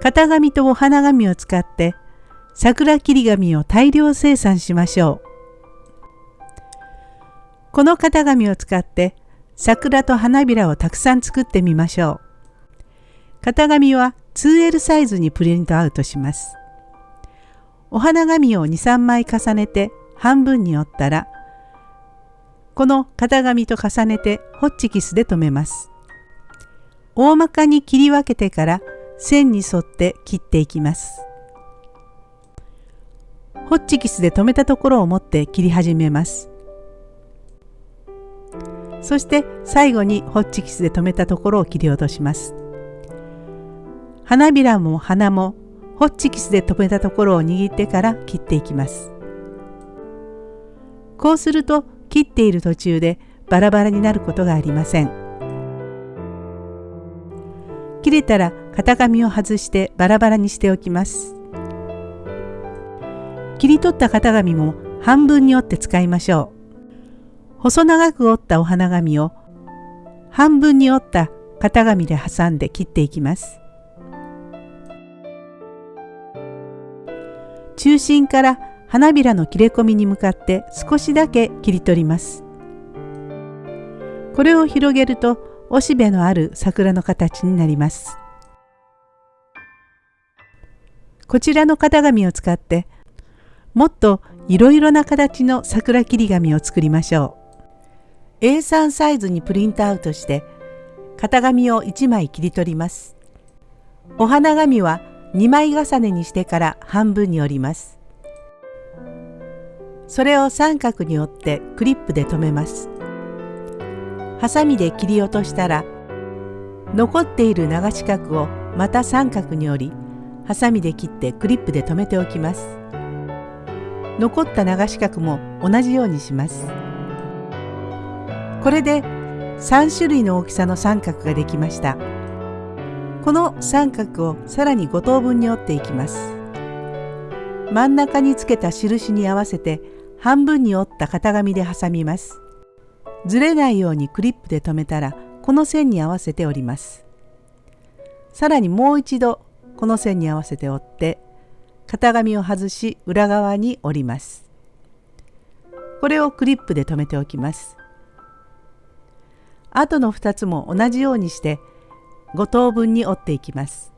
型紙とお花紙を使って桜切り紙を大量生産しましょう。この型紙を使って桜と花びらをたくさん作ってみましょう。型紙は 2L サイズにプリントアウトします。お花紙を2、3枚重ねて半分に折ったらこの型紙と重ねてホッチキスで留めます。大まかに切り分けてから線に沿って切っていきます。ホッチキスで留めたところを持って切り始めます。そして最後にホッチキスで留めたところを切り落とします。花びらも花もホッチキスで留めたところを握ってから切っていきます。こうすると切っている途中でバラバラになることがありません。切れたら型紙を外してバラバラにしておきます。切り取った型紙も半分に折って使いましょう。細長く折ったお花紙を半分に折った型紙で挟んで切っていきます。中心から花びらの切れ込みに向かって少しだけ切り取ります。これを広げるとおしべのある桜の形になります。こちらの型紙を使ってもっといろいろな形の桜切り紙を作りましょう。A3 サイズにプリントアウトして型紙を1枚切り取ります。お花紙は2枚重ねにしてから半分に折ります。それを三角に折ってクリップで留めます。ハサミで切り落としたら残っている長四角をまた三角に折りハサミで切ってクリップで留めておきます。残った長四角も同じようにします。これで3種類の大きさの三角ができました。この三角をさらに5等分に折っていきます。真ん中につけた印に合わせて半分に折った型紙で挟みます。ずれないようにクリップで留めたらこの線に合わせて折ります。さらにもう一度この線に合わせて折って型紙を外し裏側に折ります。これをクリップで留めておきます。あとの2つも同じようにして5等分に折っていきます。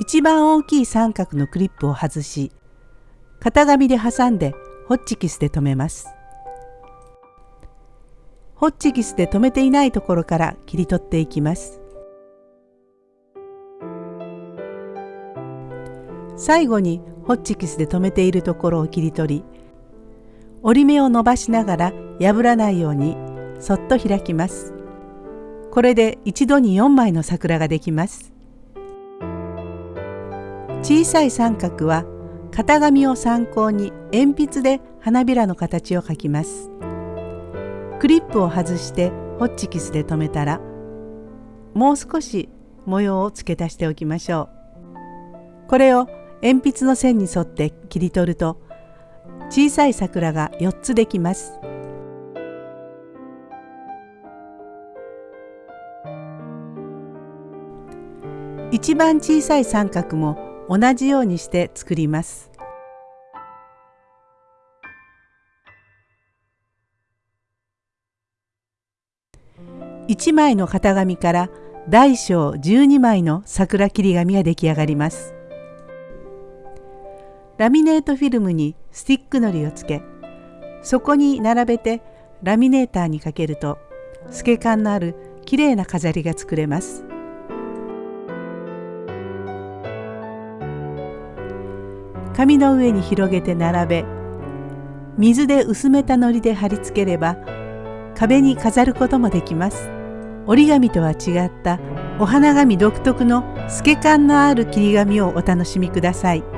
一番大きい三角のクリップを外し型紙で挟んでホッチキスで留めます。ホッチキスで留めていないところから切り取っていきます。最後にホッチキスで留めているところを切り取り折り目を伸ばしながら破らないようにそっと開きます。これで一度に4枚の桜ができます。小さい三角は型紙を参考に鉛筆で花びらの形を描きます。クリップを外してホッチキスで留めたらもう少し模様を付け足しておきましょう。これを鉛筆の線に沿って切り取ると小さい桜が4つできます。一番小さい三角も同じようにして作ります。1枚の型紙から大小12枚の桜切り紙が出来上がります。ラミネートフィルムにスティックのりをつけそこに並べてラミネーターにかけると透け感のあるきれいな飾りが作れます。紙の上に広げて並べ水で薄めた糊で貼り付ければ壁に飾ることもできます折り紙とは違ったお花紙独特の透け感のある切り紙をお楽しみください。